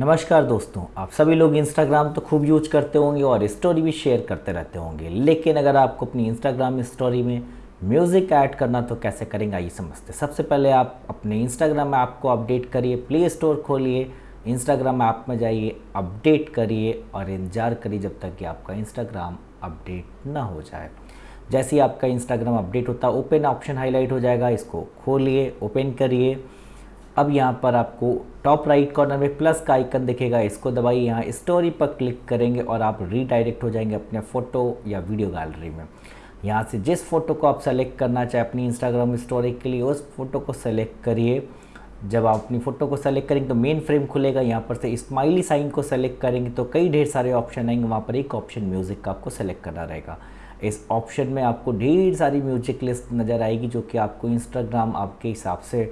नमस्कार दोस्तों, आप सभी लोग इंस्टाग्राम तो खूब यूज़ करते होंगे और स्टोरी भी शेयर करते रहते होंगे। लेकिन अगर आपको अपनी इंस्टाग्राम स्टोरी में म्यूज़िक ऐड करना तो कैसे करेंगे, आइए समझते सबसे पहले आप अपने इंस्टाग्राम ऐप को अपडेट करिए प्ले स्टोर खोलिए इंस्टाग्राम ऐप में जाइए अपडेट करिए और इंतज़ार करिए जब तक कि आपका इंस्टाग्राम अपडेट ना हो जाए। जैसे ही आपका इंस्टाग्राम अपडेट होता है ओपन ऑप्शन हाईलाइट हो जाएगा, इसको खोलिए ओपन करिए। अब यहाँ पर आपको टॉप राइट कॉर्नर में प्लस का आइकन दिखेगा। इसको दबाइए, यहाँ स्टोरी पर क्लिक करेंगे और आप रीडायरेक्ट हो जाएँगे अपने फ़ोटो या वीडियो गैलरी में। यहाँ से जिस फ़ोटो को आप सेलेक्ट करना चाहें अपनी इंस्टाग्राम स्टोरी के लिए, उस फ़ोटो को सेलेक्ट करिए। जब आप अपनी फ़ोटो को सेलेक्ट करेंगे तो मेन फ्रेम खुलेगा। यहाँ पर से स्माइली साइन को सेलेक्ट करेंगे तो कई ढेर सारे ऑप्शन आएँगे। वहाँ पर एक ऑप्शन म्यूज़िक का आपको सेलेक्ट करना रहेगा। इस ऑप्शन में आपको ढेर सारी म्यूज़िक लिस्ट नज़र आएगी जो कि आपको इंस्टाग्राम आपके हिसाब से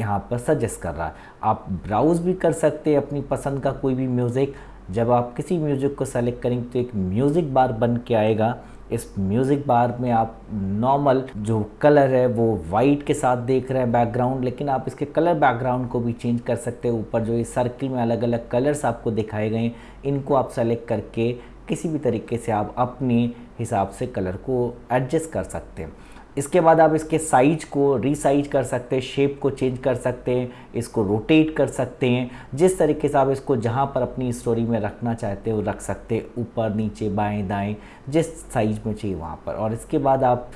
यहाँ पर सजेस्ट कर रहा है। आप ब्राउज़ भी कर सकते हैं अपनी पसंद का कोई भी म्यूज़िक जब आप किसी म्यूज़िक को सेलेक्ट करेंगे तो एक म्यूज़िक बार बन के आएगा। इस म्यूज़िक बार में आप नॉर्मल जो कलर है, वो वाइट के साथ देख रहे हैं बैकग्राउंड लेकिन आप इसके कलर बैकग्राउंड को भी चेंज कर सकते हैं। ऊपर जो इस सर्किल में अलग अलग कलर्स आपको दिखाए गए हैं, इनको आप सेलेक्ट करके किसी भी तरीके से आप अपने हिसाब से कलर को एडजस्ट कर सकते हैं। इसके बाद आप इसके साइज़ को रीसाइज कर सकते हैं शेप को चेंज कर सकते हैं, इसको रोटेट कर सकते हैं। जिस तरीके से आप इसको जहाँ पर अपनी स्टोरी में रखना चाहते हो, रख सकते हैं, ऊपर, नीचे, बाएँ, दाएँ, जिस साइज़ में चाहिए वहाँ पर। और इसके बाद आप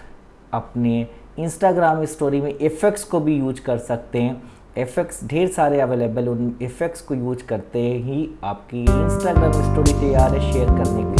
अपने इंस्टाग्राम स्टोरी में इफ़ेक्ट्स को भी यूज़ कर सकते हैं। इफ़ेक्ट्स ढेर सारे अवेलेबल उन इफ़ेक्ट्स को यूज़ करते ही आपकी इंस्टाग्राम स्टोरी तैयार है शेयर करने के